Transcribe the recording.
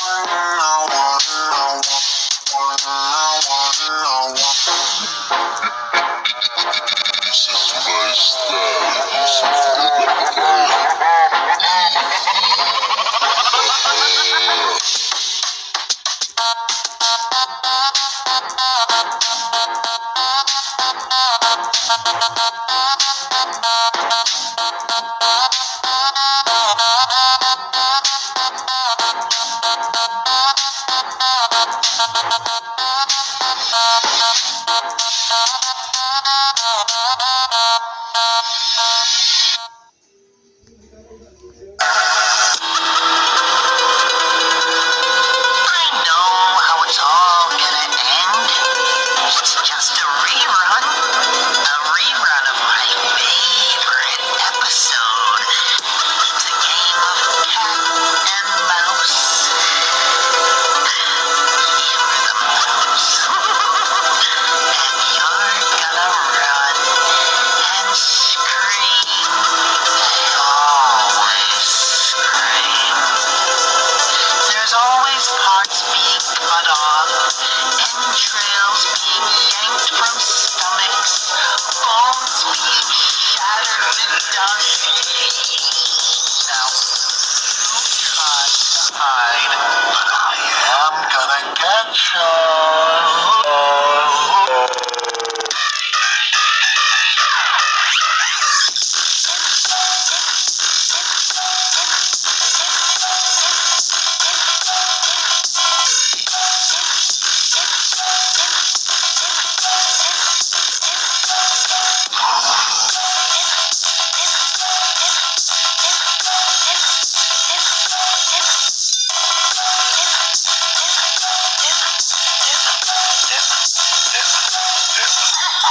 one. done.